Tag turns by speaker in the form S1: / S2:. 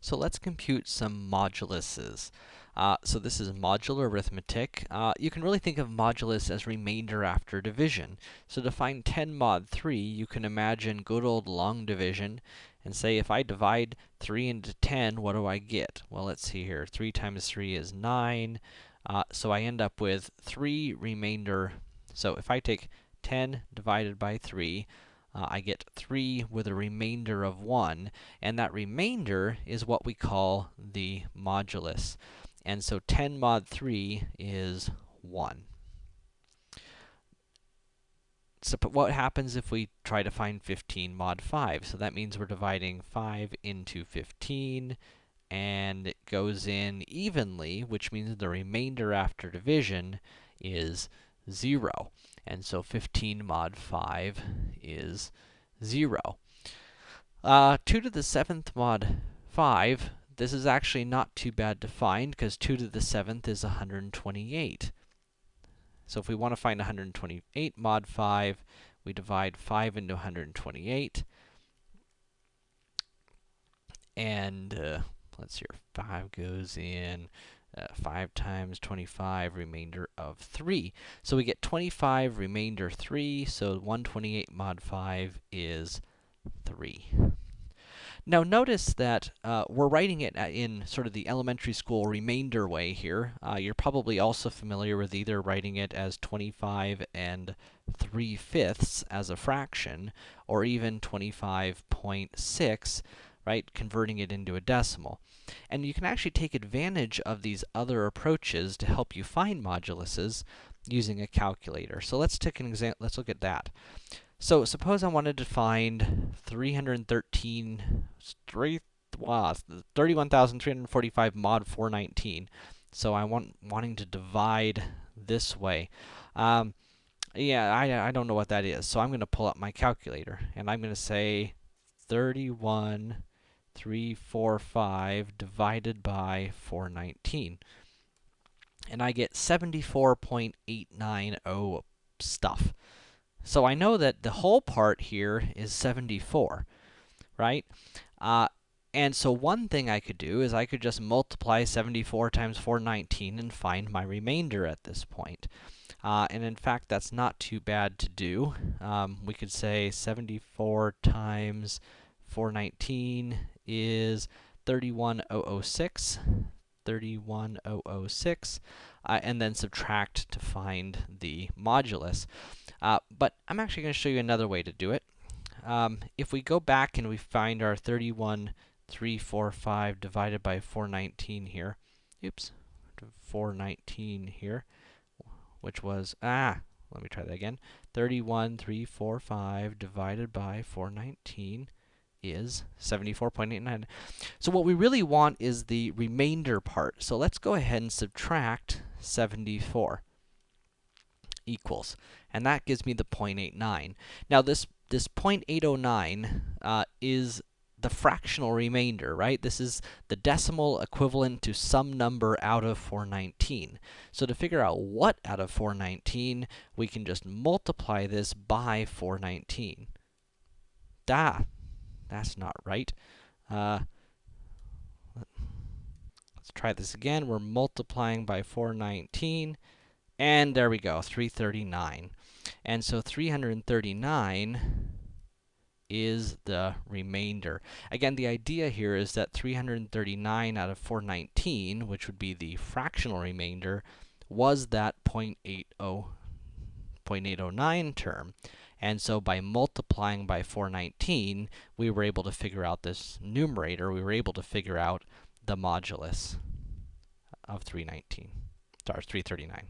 S1: So let's compute some moduluses. Uh, so this is modular arithmetic. Uh, you can really think of modulus as remainder after division. So to find 10 mod 3, you can imagine good old long division and say if I divide 3 into 10, what do I get? Well, let's see here. 3 times 3 is 9. Uh, so I end up with 3 remainder. So if I take 10 divided by 3, uh, I get 3 with a remainder of 1, and that remainder is what we call the modulus. And so 10 mod 3 is 1. So what happens if we try to find 15 mod 5? So that means we're dividing 5 into 15, and it goes in evenly, which means the remainder after division is 0. And so 15 mod 5 is 0. Uh, 2 to the 7th mod 5, this is actually not too bad to find, because 2 to the 7th is 128. So if we want to find 128 mod 5, we divide 5 into 128. And, uh, let's see here, 5 goes in uh, 5 times 25, remainder of 3. So we get 25, remainder 3, so 128 mod 5 is 3. Now notice that uh, we're writing it in sort of the elementary school remainder way here. Uh, you're probably also familiar with either writing it as 25 and 3 fifths as a fraction, or even 25.6 right? Converting it into a decimal. And you can actually take advantage of these other approaches to help you find moduluses using a calculator. So let's take an example, let's look at that. So suppose I wanted to find 313, wow, 31,345 mod 419. So I want, wanting to divide this way. Um, yeah, I, I don't know what that is. So I'm going to pull up my calculator, and I'm going to say 31 345 divided by 419. And I get 74.890 stuff. So I know that the whole part here is 74, right? Uh, and so one thing I could do is I could just multiply 74 times 419 and find my remainder at this point. Uh, and in fact, that's not too bad to do. Um, we could say 74 times 419 is 31006, 31006, uh, and then subtract to find the modulus. Uh, but I'm actually going to show you another way to do it. Um, if we go back and we find our 31345 divided by 419 here, oops, 419 here, which was, ah, let me try that again, 31345 divided by 419 is 74.89. So what we really want is the remainder part. So let's go ahead and subtract 74 equals. And that gives me the 0.89. Now this, this 0.809 uh, is the fractional remainder, right? This is the decimal equivalent to some number out of 419. So to figure out what out of 419, we can just multiply this by 419. Da, that's not right. Uh, let's try this again. We're multiplying by 419, and there we go, 339. And so 339 is the remainder. Again, the idea here is that 339 out of 419, which would be the fractional remainder, was that 0.80, 0.809 term. And so by multiplying by 419, we were able to figure out this numerator. We were able to figure out the modulus of 319, sorry, 339.